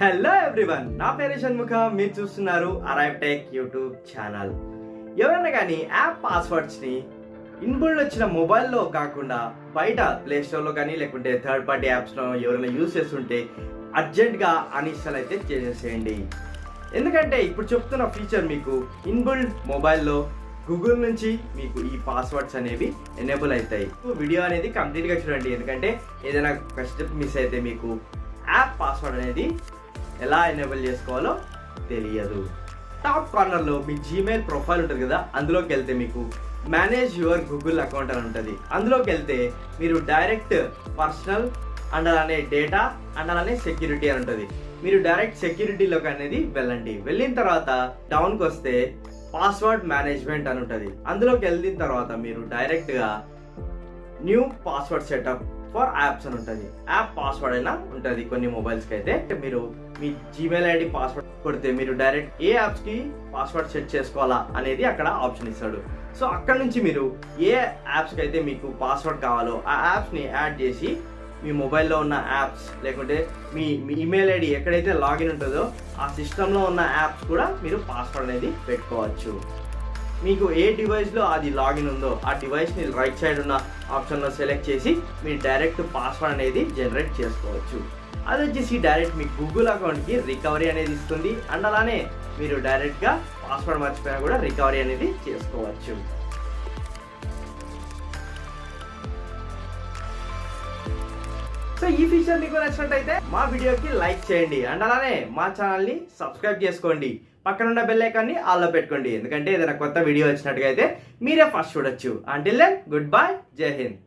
Hello everyone నా పేరు షణ్ముఖ మీరు చూస్తున్నారు అరైవ్ టెక్ యూట్యూబ్ ఛానల్ ఎవరైనా కానీ యాప్ పాస్వర్డ్స్ని ఇన్బుల్డ్ వచ్చిన మొబైల్లో కాకుండా బయట ప్లే స్టోర్లో కానీ లేకుంటే థర్డ్ పార్టీ యాప్స్లో ఎవరైనా యూస్ చేస్తుంటే అర్జెంట్గా అన్ఇన్స్టాల్ అయితే చేసేసేయండి. ఎందుకంటే ఇప్పుడు చెప్తున్న ఫీచర్ మీకు ఇన్బుల్డ్ మొబైల్లో గూగుల్ నుంచి మీకు ఈ పాస్వర్డ్స్ అనేవి ఎనేబుల్ అవుతాయి. వీడియో అనేది కంప్లీట్గా చూడండి ఎందుకంటే ఏదైనా ఒక స్టెప్ మిస్ అయితే మీకు యాప్ పాస్వర్డ్ అనేది ఎలా ఎనేబుల్ చేసుకోవాలో తెలియదు. టాప్ కార్నర్లో మీ జీమెయిల్ ప్రొఫైల్ ఉంటుంది కదా అందులోకి వెళ్తే మీకు మేనేజ్ యువర్ గూగుల్ అకౌంట్ అని ఉంటుంది. అందులోకి వెళ్తే మీరు డైరెక్ట్ పర్సనల్ అండ్ అలానే డేటా అండ్ అలానే సెక్యూరిటీ అని ఉంటుంది. మీరు డైరెక్ట్ సెక్యూరిటీలోకి అనేది వెళ్ళండి. వెళ్ళిన తర్వాత డౌన్కి వస్తే పాస్వర్డ్ మేనేజ్మెంట్ అని ఉంటుంది. అందులోకి వెళ్ళిన తర్వాత మీరు డైరెక్ట్గా new password setup for apps అని ఉంటుంది. యాప్ పాస్వర్డ్ అయినా ఉంటుంది కొన్ని మొబైల్స్కి అయితే. మీరు మీ జీమెయిల్ ఐడి పాస్వర్డ్ కొడితే మీరు డైరెక్ట్ ఏ యాప్స్కి పాస్వర్డ్ సెట్ చేసుకోవాలా అనేది అక్కడ ఆప్షన్ ఇస్తాడు. సో అక్కడ నుంచి మీరు ఏ యాప్స్కి అయితే మీకు పాస్వర్డ్ కావాలో ఆ యాప్స్ని యాడ్ చేసి మీ మొబైల్లో ఉన్న యాప్స్ లేకుంటే మీ మీ ఈమెయిల్ ఐడి ఎక్కడైతే లాగిన్ ఉంటుందో ఆ సిస్టంలో ఉన్న యాప్స్ కూడా మీరు పాస్వర్డ్ అనేది పెట్టుకోవచ్చు. మీకు ఏ డివైస్లో అది లాగిన్ ఉందో ఆ డివైస్ని రైట్ సైడ్ ఉన్న ఆప్షన్లో సెలెక్ట్ చేసి మీరు డైరెక్ట్ పాస్వర్డ్ అనేది జనరేట్ చేసుకోవచ్చు. అది వచ్చేసి డైరెక్ట్ మీ గూగుల్ అకౌంట్కి రికవరీ అనేది ఇస్తుంది. అండ్ అలానే మీరు డైరెక్ట్గా పాస్వర్డ్ మర్చిపోయినా కూడా రికవరీ అనేది చేసుకోవచ్చు. ఈ ఫీచర్ మీకు నచ్చినట్టయితే మా వీడియోకి లైక్ చేయండి. అండ్ అలానే మా ఛానల్ని సబ్స్క్రైబ్ చేసుకోండి. పక్కన ఉన్న బెల్ ఐకాన్ని ఆల్లో పెట్టుకోండి. ఎందుకంటే ఏదైనా కొత్త వీడియో వచ్చినట్టుగా అయితే మీరే ఫస్ట్ చూడొచ్చు. అంటిల్ దెన్ గుడ్ బై జై హింద్